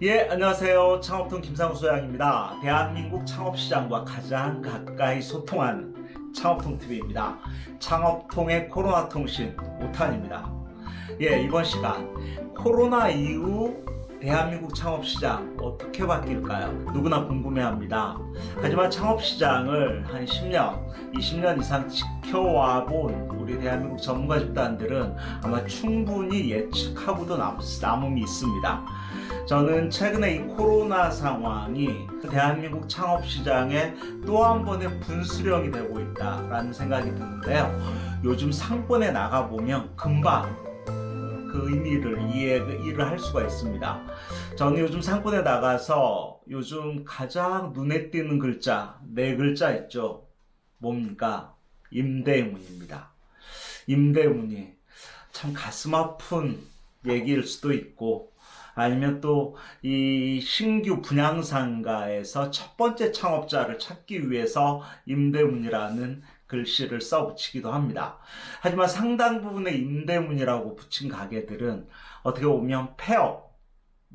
예, 안녕하세요. 창업통 김상우 소장입니다. 대한민국 창업시장과 가장 가까이 소통하는 창업통TV입니다. 창업통의 코로나 통신 5탄입니다. 예, 이번 시간 코로나 이후 대한민국 창업시장 어떻게 바뀔까요? 누구나 궁금해합니다. 하지만 창업시장을 한 10년, 20년 이상 지켜와 본 우리 대한민국 전문가 집단들은 아마 충분히 예측하고도 남, 남음이 있습니다. 저는 최근에 이 코로나 상황이 대한민국 창업시장에 또 한 번의 분수령이 되고 있다라는 생각이 드는데요. 요즘 상권에 나가보면 금방 그 의미를 이해를 할 수가 있습니다. 저는 요즘 상권에 나가서 요즘 가장 눈에 띄는 글자, 네 글자 있죠. 뭡니까? 임대문입니다. 임대문이 참 가슴 아픈 얘기일 수도 있고 아니면 또 이 신규 분양상가에서 첫 번째 창업자를 찾기 위해서 임대문이라는 글씨를 써 붙이기도 합니다. 하지만 상당 부분의 임대문이라고 붙인 가게들은 어떻게 보면 폐업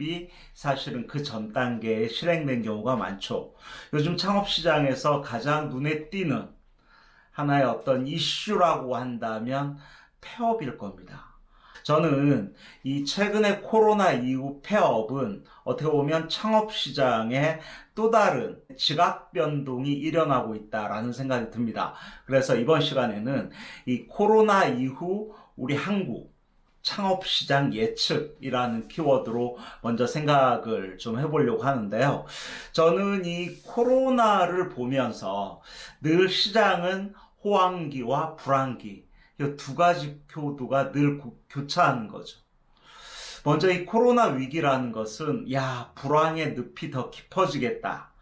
이 사실은 그 전 단계에 실행된 경우가 많죠. 요즘 창업시장에서 가장 눈에 띄는 하나의 어떤 이슈라고 한다면 폐업일 겁니다. 저는 이 최근의 코로나 이후 폐업은 어떻게 보면 창업시장에 또 다른 지각 변동이 일어나고 있다라는 생각이 듭니다. 그래서 이번 시간에는 이 코로나 이후 우리 한국 창업시장 예측이라는 키워드로 먼저 생각을 좀 해보려고 하는데요. 저는 이 코로나를 보면서 늘 시장은 호황기와 불황기, 두 가지 표도가 늘 교차하는 거죠. 먼저 이 코로나 위기라는 것은 야 불황의 늪이 더 깊어지겠다.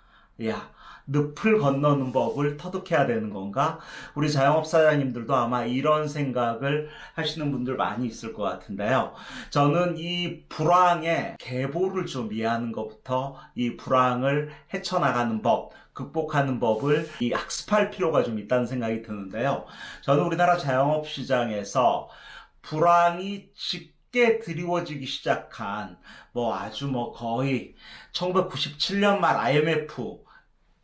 야 늪을 건너는 법을 터득해야 되는 건가? 우리 자영업 사장님들도 아마 이런 생각을 하시는 분들 많이 있을 것 같은데요. 저는 이 불황의 계보를 좀 이해하는 것부터 이 불황을 헤쳐나가는 법, 극복하는 법을 이 학습할 필요가 좀 있다는 생각이 드는데요. 저는 우리나라 자영업 시장에서 불황이 짙게 드리워지기 시작한 뭐 아주 뭐 거의 1997년 말 IMF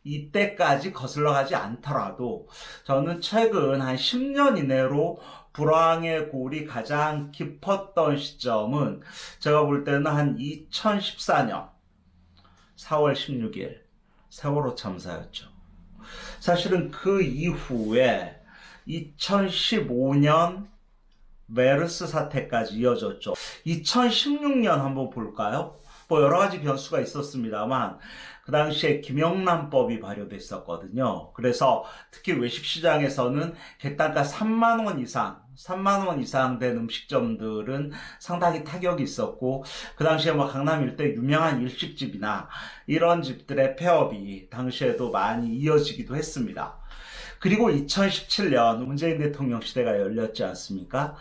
이때까지 거슬러 가지 않더라도 저는 최근 한 10년 이내로 불황의 골이 가장 깊었던 시점은 제가 볼 때는 한 2014년 4월 16일 세월호 참사였죠. 사실은 그 이후에 2015년 메르스 사태까지 이어졌죠. 2016년 한번 볼까요? 뭐 여러 가지 변수가 있었습니다만 그 당시에 김영란법이 발효됐었거든요. 그래서 특히 외식시장에서는 객단가 3만 원 이상 3만원 이상 된 음식점들은 상당히 타격이 있었고 그 당시에 뭐 강남 일대 유명한 일식집이나 이런 집들의 폐업이 당시에도 많이 이어지기도 했습니다. 그리고 2017년 문재인 대통령 시대가 열렸지 않습니까?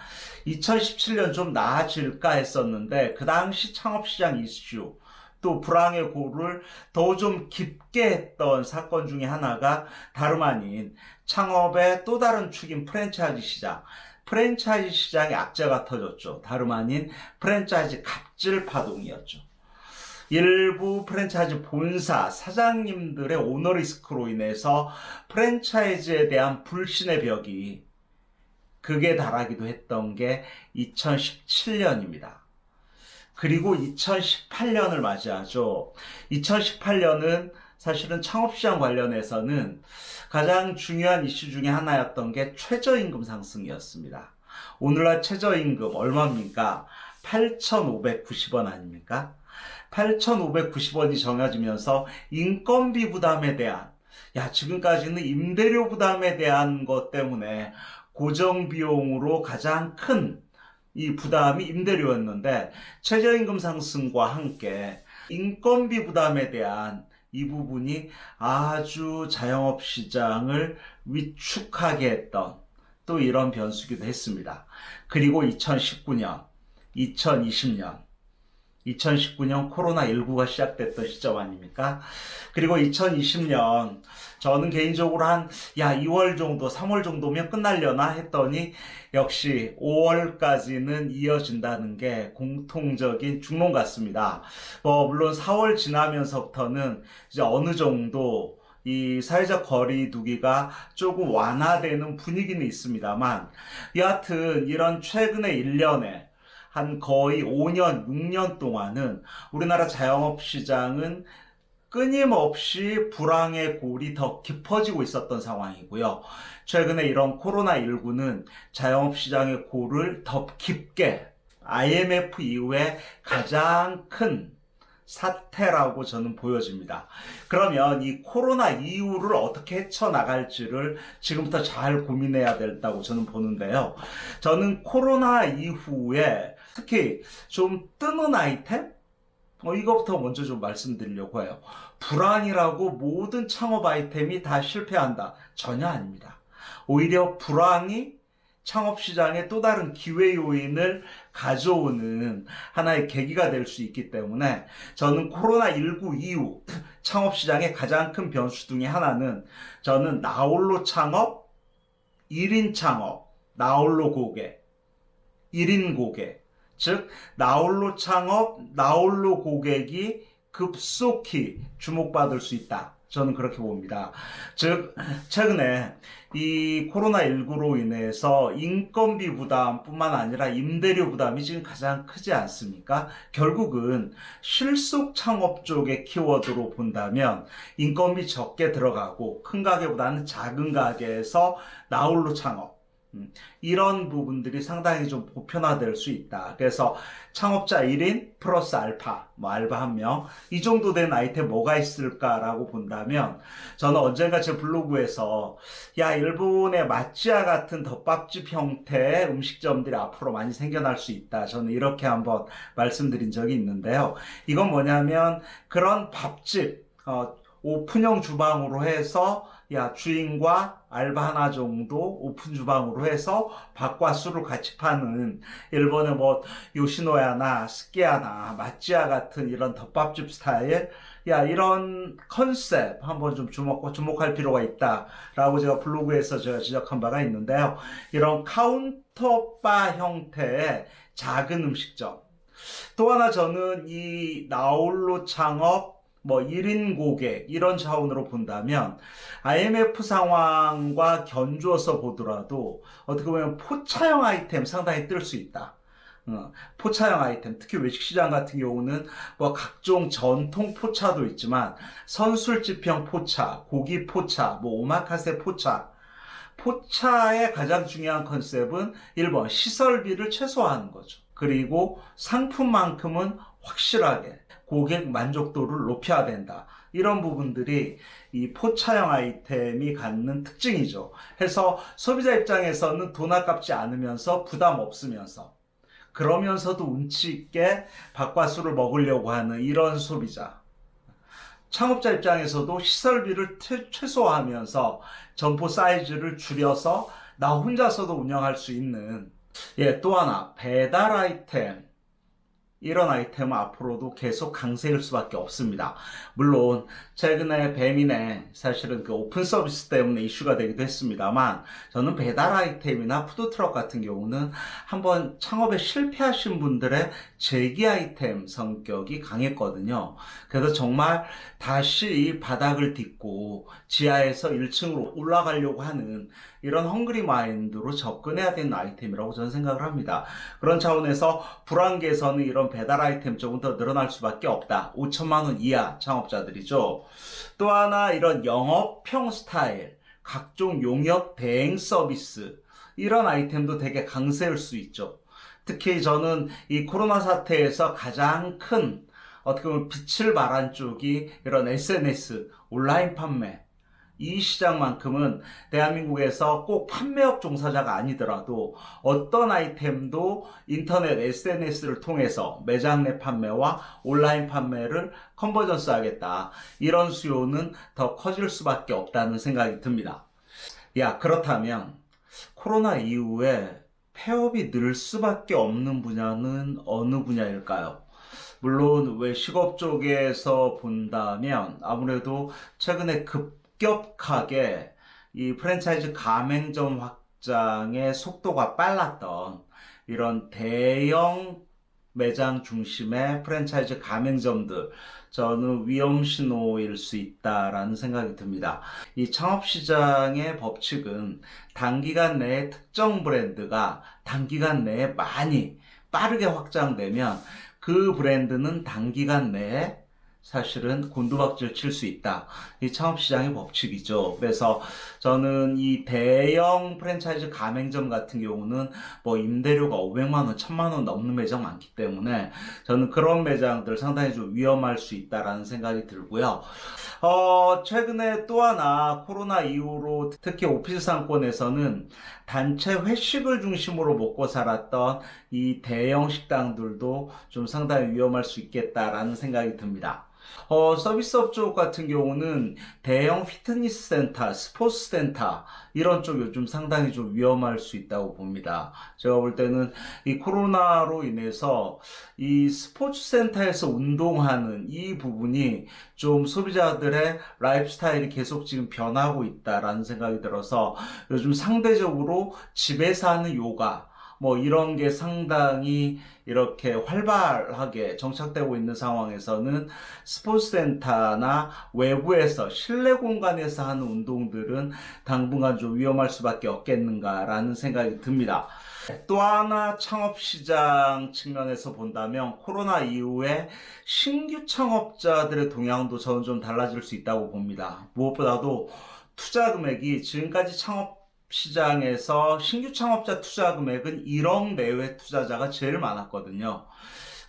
2017년 좀 나아질까 했었는데 그 당시 창업시장 이슈 또 불황의 고를 더 좀 깊게 했던 사건 중에 하나가 다름 아닌 창업의 또 다른 축인 프랜차이즈 시장 프랜차이즈 시장에 악재가 터졌죠. 다름 아닌 프랜차이즈 갑질 파동이었죠. 일부 프랜차이즈 본사 사장님들의 오너리스크로 인해서 프랜차이즈에 대한 불신의 벽이 극에 달하기도 했던 게 2017년입니다. 그리고 2018년을 맞이하죠. 2018년은 사실은 창업시장 관련해서는 가장 중요한 이슈 중에 하나였던 게 최저임금 상승이었습니다. 오늘날 최저임금 얼마입니까? 8,590원 아닙니까? 8,590원이 정해지면서 인건비 부담에 대한 야 지금까지는 임대료 부담에 대한 것 때문에 고정 비용으로 가장 큰 이 부담이 임대료였는데 최저임금 상승과 함께 인건비 부담에 대한 이 부분이 아주 자영업 시장을 위축하게 했던 또 이런 변수기도 했습니다. 그리고 2019년, 2020년 2019년 코로나19가 시작됐던 시점 아닙니까? 그리고 2020년 저는 개인적으로 한, 야, 2월 정도, 3월 정도면 끝날려나 했더니 역시 5월까지는 이어진다는 게 공통적인 중론 같습니다. 뭐, 물론 4월 지나면서부터는 이제 어느 정도 이 사회적 거리 두기가 조금 완화되는 분위기는 있습니다만, 여하튼 이런 최근의 1년에 한 거의 5년, 6년 동안은 우리나라 자영업 시장은 끊임없이 불황의 골이 더 깊어지고 있었던 상황이고요. 최근에 이런 코로나19는 자영업 시장의 골을 더 깊게 IMF 이후에 가장 큰 사태라고 저는 보여집니다. 그러면 이 코로나 이후를 어떻게 헤쳐나갈지를 지금부터 잘 고민해야 된다고 저는 보는데요. 저는 코로나 이후에 특히 좀 뜨는 아이템? 어, 이거부터 먼저 좀 말씀드리려고 해요. 불황이라고 모든 창업 아이템이 다 실패한다. 전혀 아닙니다. 오히려 불황이 창업 시장에 또 다른 기회 요인을 가져오는 하나의 계기가 될 수 있기 때문에 저는 코로나19 이후 창업 시장의 가장 큰 변수 중에 하나는 저는 나홀로 창업, 1인 창업, 나홀로 고객, 1인 고객, 즉 나홀로 창업, 나홀로 고객이 급속히 주목받을 수 있다. 저는 그렇게 봅니다. 즉, 최근에 이 코로나19로 인해서 인건비 부담뿐만 아니라 임대료 부담이 지금 가장 크지 않습니까? 결국은 실속 창업 쪽의 키워드로 본다면 인건비 적게 들어가고 큰 가게보다는 작은 가게에서 나홀로 창업, 음, 이런 부분들이 상당히 좀 보편화될 수 있다. 그래서 창업자 1인 플러스 알파, 뭐 알바 한 명, 이 정도 된 아이템 뭐가 있을까라고 본다면 저는 언젠가 제 블로그에서 야, 일본의 마찌아 같은 덮밥집 형태의 음식점들이 앞으로 많이 생겨날 수 있다. 저는 이렇게 한번 말씀드린 적이 있는데요. 이건 뭐냐면 그런 밥집, 어, 오픈형 주방으로 해서 야 주인과 알바 하나 정도 오픈 주방으로 해서 밥과 술을 같이 파는 일본의 뭐 요시노야나 스키야나 마찌야 같은 이런 덮밥집 스타일 야 이런 컨셉 한번 좀 주목 주목할 필요가 있다 라고 제가 블로그에서 제가 지적한 바가 있는데요. 이런 카운터바 형태의 작은 음식점. 또 하나 저는 이 나홀로 창업 뭐 1인 고객 이런 차원으로 본다면 IMF 상황과 견주어서 보더라도 어떻게 보면 포차형 아이템 상당히 뜰 수 있다. 어, 포차형 아이템, 특히 외식시장 같은 경우는 뭐 각종 전통 포차도 있지만 선술집형 포차, 고기 포차, 뭐 오마카세 포차, 포차의 가장 중요한 컨셉은 1번 시설비를 최소화하는 거죠. 그리고 상품만큼은 확실하게 고객 만족도를 높여야 된다. 이런 부분들이 이 포차형 아이템이 갖는 특징이죠. 해서 소비자 입장에서는 돈 아깝지 않으면서 부담 없으면서 그러면서도 운치 있게 밥과 술을 먹으려고 하는 이런 소비자. 창업자 입장에서도 시설비를 최소화하면서 점포 사이즈를 줄여서 나 혼자서도 운영할 수 있는 예, 또 하나 배달 아이템 이런 아이템은 앞으로도 계속 강세일 수밖에 없습니다. 물론 최근에 배민에 사실은 그 오픈 서비스 때문에 이슈가 되기도 했습니다만 저는 배달 아이템이나 푸드트럭 같은 경우는 한번 창업에 실패하신 분들의 재기 아이템 성격이 강했거든요. 그래서 정말 다시 이 바닥을 딛고 지하에서 1층으로 올라가려고 하는 이런 헝그리 마인드로 접근해야 되는 아이템이라고 저는 생각을 합니다. 그런 차원에서 불안계에서는 이런 배달 아이템 쪽은 더 늘어날 수밖에 없다. 5천만 원 이하 창업자들이죠. 또 하나 이런 영업형 스타일, 각종 용역 대행 서비스 이런 아이템도 되게 강세일 수 있죠. 특히 저는 이 코로나 사태에서 가장 큰 어떻게 보면 빛을 발한 쪽이 이런 SNS 온라인 판매 이 시장만큼은 대한민국에서 꼭 판매업 종사자가 아니더라도 어떤 아이템도 인터넷 SNS를 통해서 매장 내 판매와 온라인 판매를 컨버전스 하겠다. 이런 수요는 더 커질 수밖에 없다는 생각이 듭니다. 야, 그렇다면 코로나 이후에 폐업이 늘 수밖에 없는 분야는 어느 분야일까요? 물론 외식업 쪽에서 본다면 아무래도 최근에 급 격하게 이 프랜차이즈 가맹점 확장의 속도가 빨랐던 이런 대형 매장 중심의 프랜차이즈 가맹점들 저는 위험 신호일 수 있다라는 생각이 듭니다. 이 창업 시장의 법칙은 단기간 내에 특정 브랜드가 단기간 내에 많이 빠르게 확장되면 그 브랜드는 단기간 내에 사실은 곤두박질 칠 수 있다. 이 창업시장의 법칙이죠. 그래서 저는 이 대형 프랜차이즈 가맹점 같은 경우는 뭐 임대료가 500만원, 1000만원 넘는 매장 많기 때문에 저는 그런 매장들 상당히 좀 위험할 수 있다라는 생각이 들고요. 어, 최근에 또 하나 코로나 이후로 특히 오피스 상권에서는 단체 회식을 중심으로 먹고 살았던 이 대형 식당들도 좀 상당히 위험할 수 있겠다라는 생각이 듭니다. 어, 서비스업 쪽 같은 경우는 대형 피트니스 센터, 스포츠 센터 이런 쪽 요즘 상당히 좀 위험할 수 있다고 봅니다. 제가 볼 때는 이 코로나로 인해서 이 스포츠 센터에서 운동하는 이 부분이 좀 소비자들의 라이프 스타일이 계속 지금 변하고 있다라는 생각이 들어서 요즘 상대적으로 집에서 하는 요가 뭐 이런 게 상당히 이렇게 활발하게 정착되고 있는 상황에서는 스포츠센터나 외부에서 실내 공간에서 하는 운동들은 당분간 좀 위험할 수밖에 없겠는가라는 생각이 듭니다. 또 하나 창업시장 측면에서 본다면 코로나 이후에 신규 창업자들의 동향도 저는 좀 달라질 수 있다고 봅니다. 무엇보다도 투자 금액이 지금까지 창업 시장에서 신규 창업자 투자 금액은 1억 내외 투자자가 제일 많았거든요.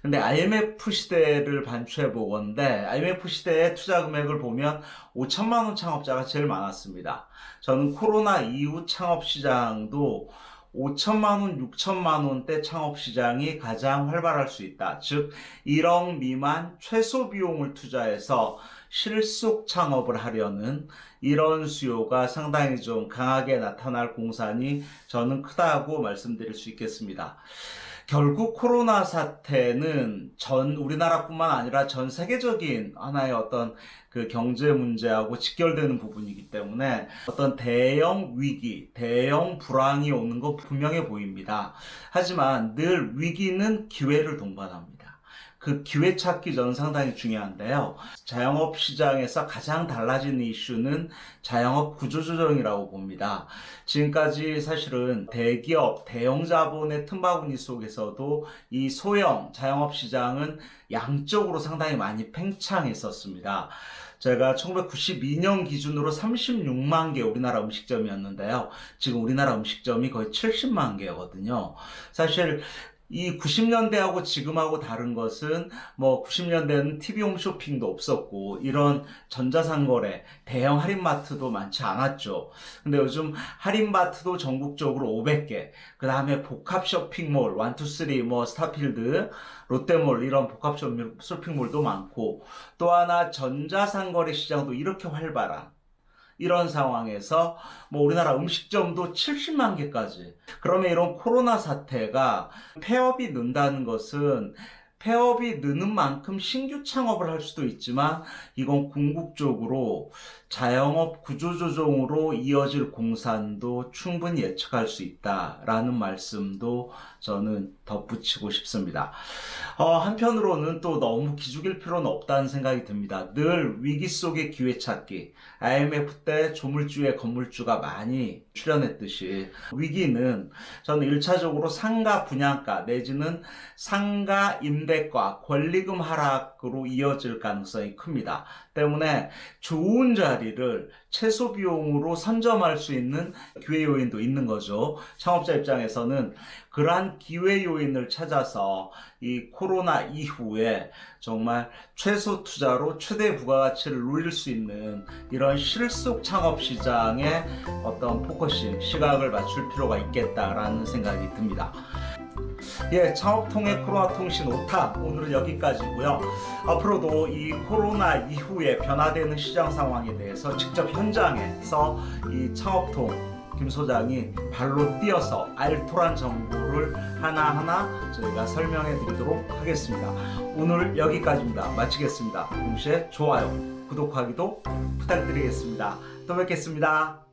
근데 IMF 시대를 반추해 보건데 IMF 시대의 투자 금액을 보면 5천만 원 창업자가 제일 많았습니다. 저는 코로나 이후 창업 시장도 5천만 원, 6천만 원대 창업 시장이 가장 활발할 수 있다. 즉 1억 미만 최소 비용을 투자해서 실속 창업을 하려는 이런 수요가 상당히 좀 강하게 나타날 공산이 저는 크다고 말씀드릴 수 있겠습니다. 결국 코로나 사태는 전 우리나라뿐만 아니라 전 세계적인 하나의 어떤 그 경제 문제하고 직결되는 부분이기 때문에 어떤 대형 위기, 대형 불황이 오는 거 분명해 보입니다. 하지만 늘 위기는 기회를 동반합니다. 그 기회 찾기 저는 상당히 중요한데요. 자영업 시장에서 가장 달라진 이슈는 자영업 구조조정이라고 봅니다. 지금까지 사실은 대기업, 대형 자본의 틈바구니 속에서도 이 소형 자영업 시장은 양적으로 상당히 많이 팽창했었습니다. 제가 1992년 기준으로 36만 개 우리나라 음식점이었는데요. 지금 우리나라 음식점이 거의 70만 개거든요. 사실 이 90년대하고 지금하고 다른 것은 뭐 90년대는 TV 홈쇼핑도 없었고 이런 전자상거래 대형 할인마트도 많지 않았죠. 근데 요즘 할인마트도 전국적으로 500개 그 다음에 복합 쇼핑몰 1, 2, 3, 뭐 스타필드 롯데몰 이런 복합 쇼핑몰도 많고 또 하나 전자상거래 시장도 이렇게 활발한 이런 상황에서 뭐 우리나라 음식점도 70만 개까지. 그러면 이런 코로나 사태가 폐업이 는다는 것은 폐업이 느는 만큼 신규 창업을 할 수도 있지만 이건 궁극적으로 자영업 구조조정으로 이어질 공산도 충분히 예측할 수 있다라는 말씀도 저는 덧붙이고 싶습니다. 어, 한편으로는 또 너무 기죽일 필요는 없다는 생각이 듭니다. 늘 위기 속의 기회 찾기. IMF 때 조물주의 건물주가 많이 출연했듯이 위기는 저는 1차적으로 상가 분양가 내지는 상가 임대가 권리금 하락으로 이어질 가능성이 큽니다. 때문에 좋은 자 리를 최소 비용으로 선점할 수 있는 기회 요인도 있는 거죠. 창업자 입장에서는 그러한 기회 요인을 찾아서 이 코로나 이후에 정말 최소 투자로 최대 부가가치를 누릴 수 있는 이런 실속 창업 시장에 어떤 focusing, 시각을 맞출 필요가 있겠다라는 생각이 듭니다. 예, 창업통의 코로나 통신 오타 오늘은 여기까지고요. 앞으로도 이 코로나 이후에 변화되는 시장 상황에 대해서 직접 현장에서 이 창업통 김 소장이 발로 뛰어서 알토란 정보를 하나하나 저희가 설명해 드리도록 하겠습니다. 오늘 여기까지입니다. 마치겠습니다. 동시에 좋아요, 구독하기도 부탁드리겠습니다. 또 뵙겠습니다.